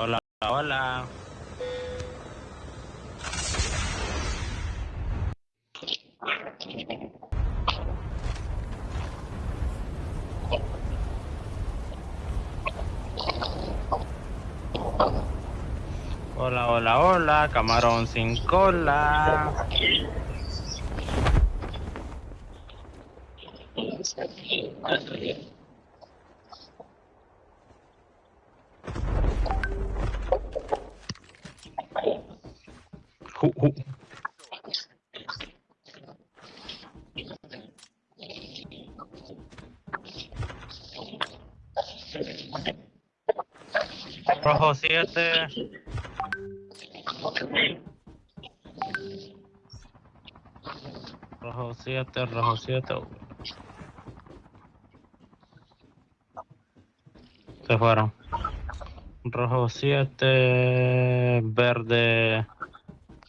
Hola, hola. Hola, hola, hola, camarón sin cola. Rojo 7. Rojo 7, rojo 7. Se fueron. Rojo 7, verde,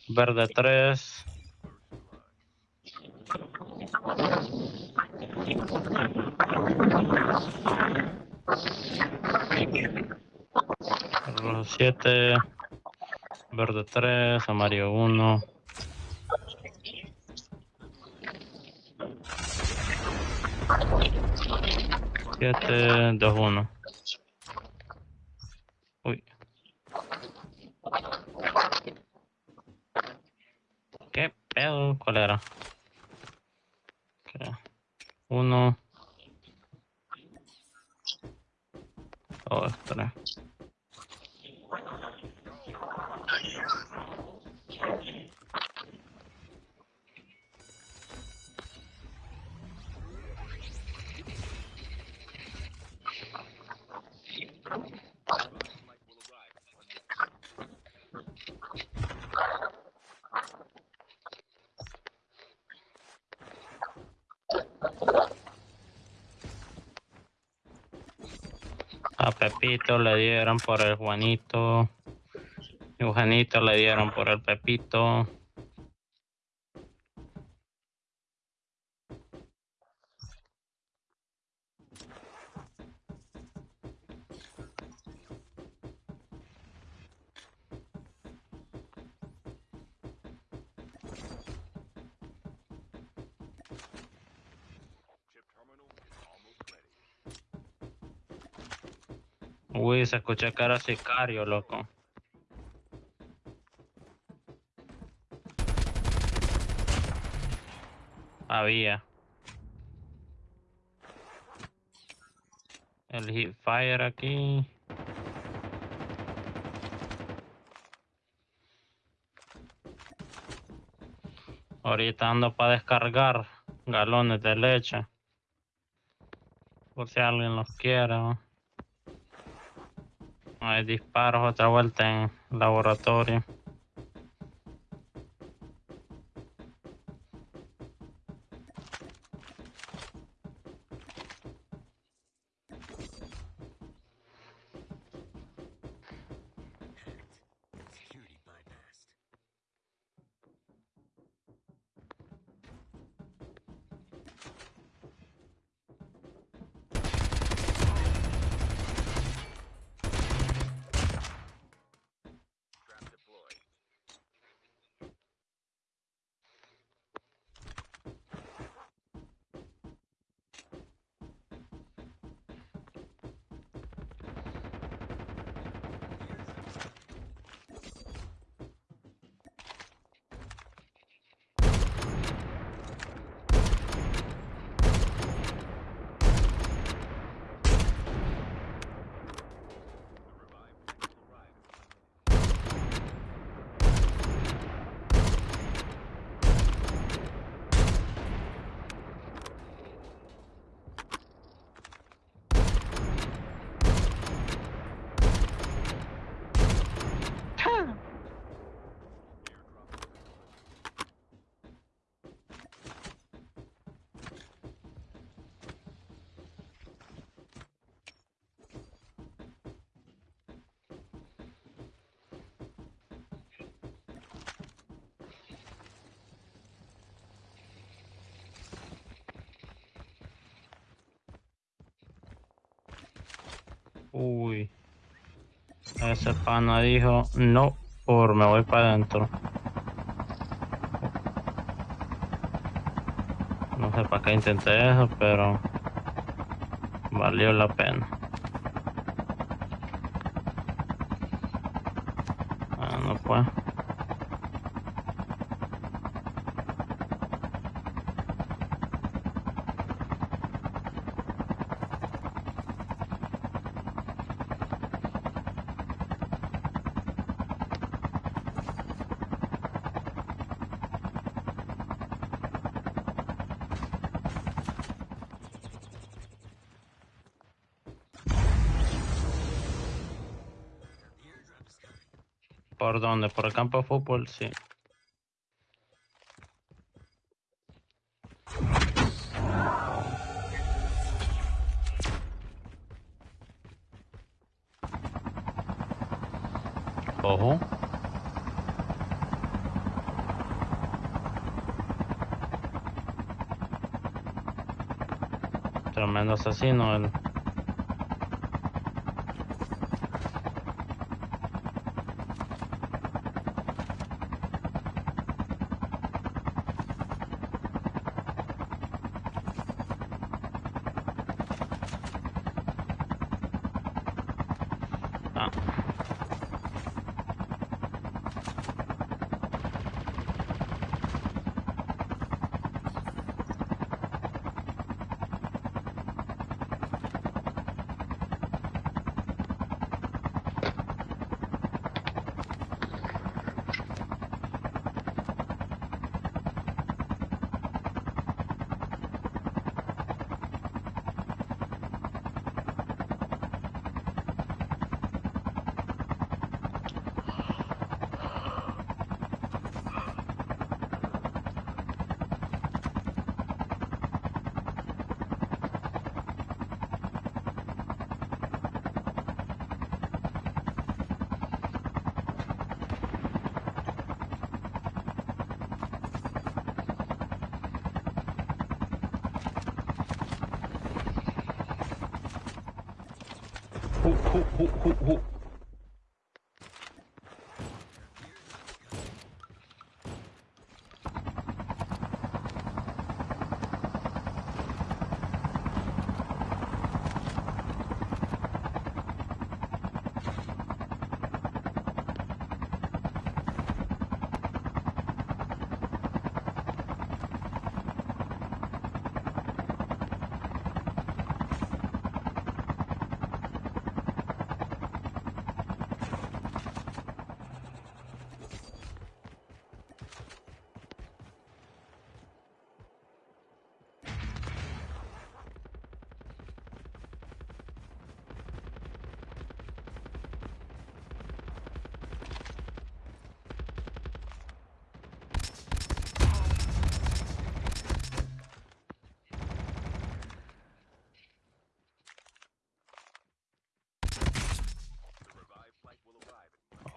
verde 3. Rojo 7, verde 3, amarillo 1. Siete, dos, uno. Uy. ¿Qué Uno. Dos, tres. A Pepito le dieron por el Juanito. Y Juanito le dieron por el Pepito. Uy, se escucha cara sicario, loco. Había. El hit fire aquí. Ahorita ando para descargar galones de leche. Por si alguien los quiere. ¿no? Hay disparos otra vuelta en laboratorio. Uy. Ese pana dijo, no, por me voy para adentro. No sé para qué intenté eso, pero valió la pena. Ah, no pues. ¿Por dónde? ¿Por el campo de fútbol? Sí. Ojo. Tremendo asesino. Ah. ほほほほほ。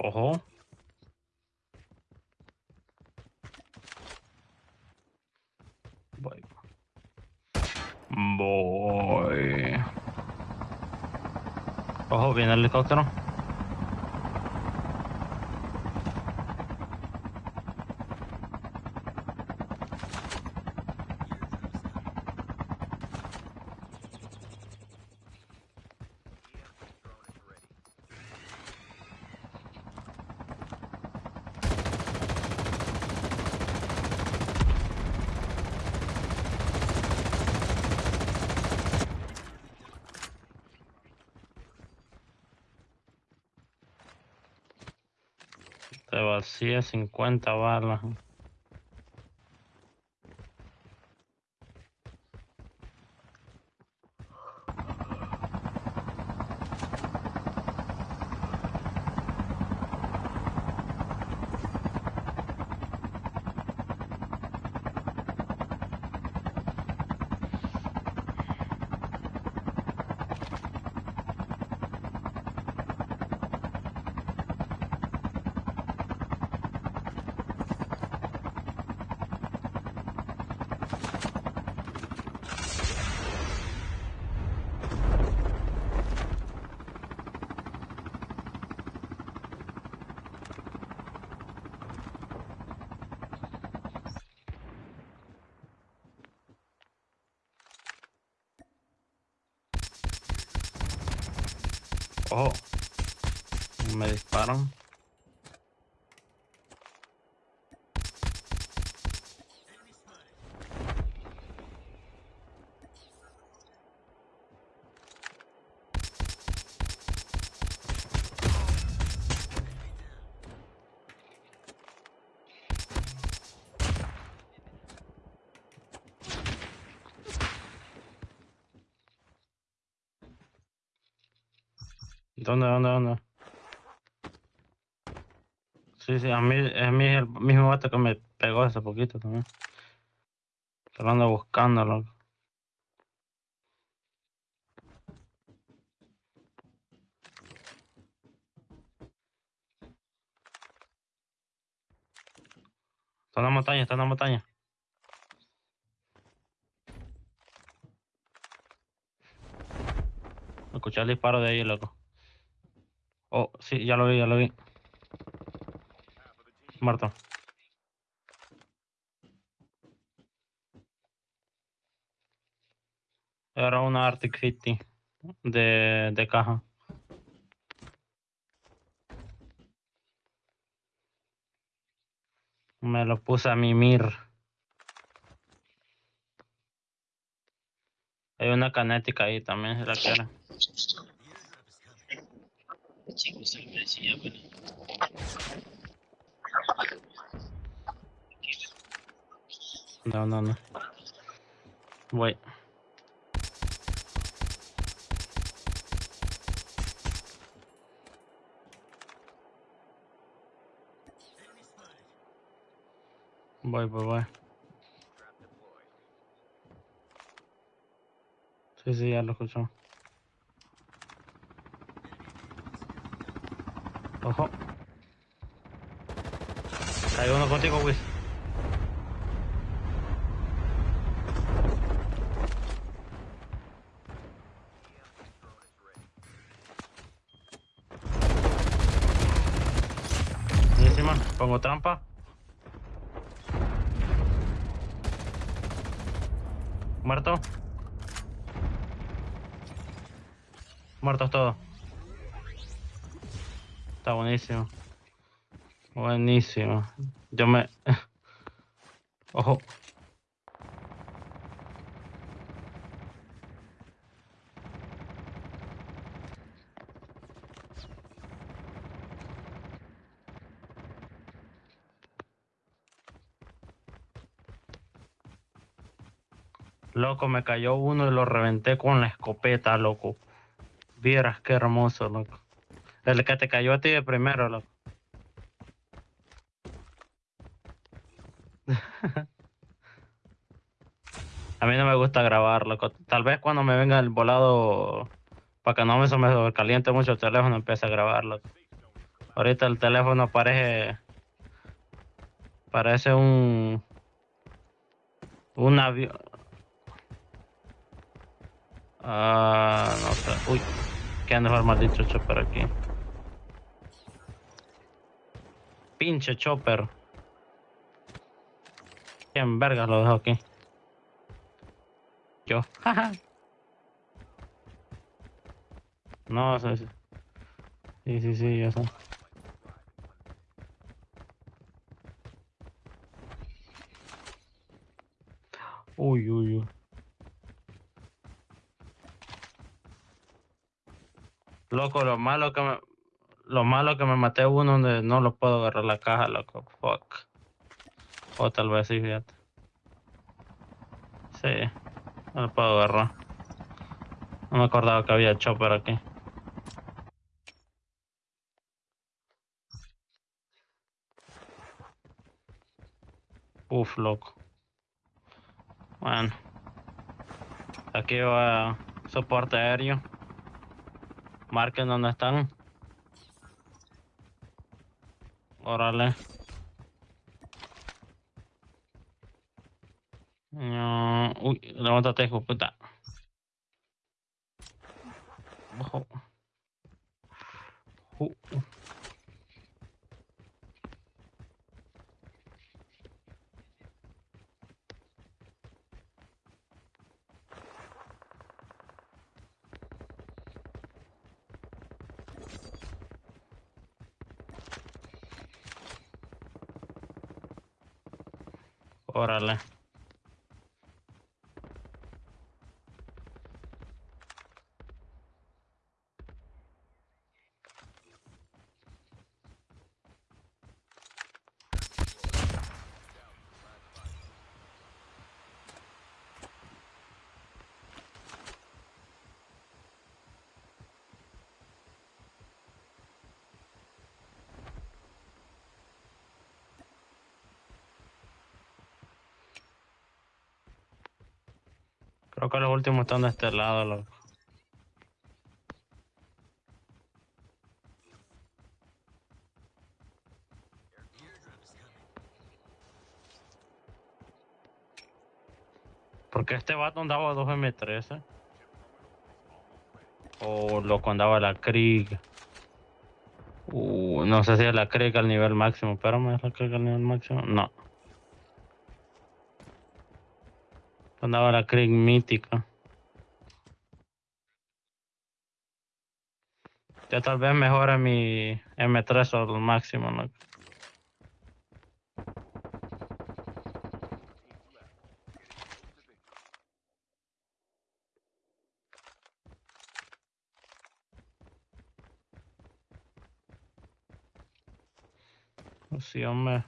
Oho. Boy. Boy. Da har vi en helikopter, da. Te vacía 50 balas. Ojo. Me disparan. ¿Dónde, dónde, dónde? Sí, sí, a mí, a mí es el mismo vato que me pegó hace poquito también. Pero ando buscándolo. Está en la montaña, está en la montaña. Escuché el disparo de ahí, loco. Oh, sí, ya lo vi, ya lo vi. Muerto. Era una Arctic 50 de, de caja. Me lo puse a mimir. Hay una canética ahí también, si la quieren. Chicos, se me decía, bueno. No, no, no. Voy. Voy, voy, voy. Sí, sí, ya lo escucho. Ojo. Hay uno contigo, Wiz. Pongo trampa. Muerto. Muertos todos. Está buenísimo. Buenísimo. Yo me... Ojo. Loco, me cayó uno y lo reventé con la escopeta, loco. Vieras qué hermoso, loco. El que te cayó a ti de primero, loco. a mí no me gusta grabar, loco. Tal vez cuando me venga el volado, para que no me me caliente mucho el teléfono, empiece a grabarlo. Ahorita el teléfono parece... Parece un... Un avión... Ah, no sé. Uy, que anda el maldito chopper aquí. Pinche chopper. ¿Quién vergas lo dejo aquí? Yo. no, sí, sí. Sí, sí, sí, sé. Uy, uy, uy. Loco, lo malo que me... Lo malo que me maté uno donde no lo puedo agarrar la caja, loco. Fuck. O tal vez sí, fíjate. Sí. No lo puedo agarrar. No me acordaba que había chopper aquí. Uf, loco. Bueno. Aquí va soporte aéreo. Marquen dónde están. Órale. No, uy, levántate, hijo puta. Ojo. Uh. Órale. Creo que los últimos están de este lado, loco. Porque este vato andaba 2 M13. O loco andaba la Krieg. Uh, no sé si es la Krieg al nivel máximo. Espérame, ¿es la Krieg al nivel máximo? No. Andaba la Krieg mítica. Ya tal vez mejore mi M3 al máximo, ¿no? Sí, hombre.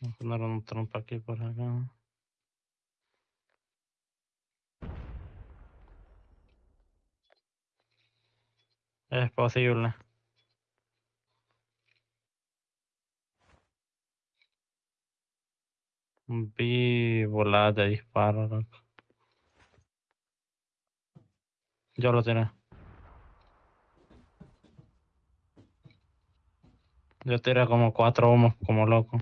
Vamos a poner un trompa aquí por acá. Es posible. Vi voladas de disparo. Yo lo tiré. Yo tiré como cuatro humos como loco.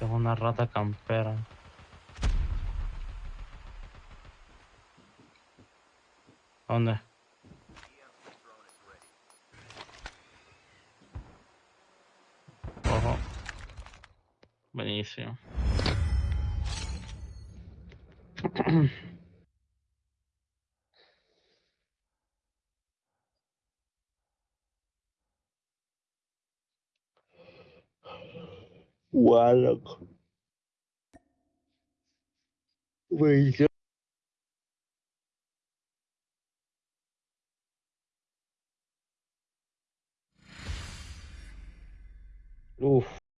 Es una rata campera. ¿Dónde? Ojo. Buenísimo. Guau, loco. Buenísimo.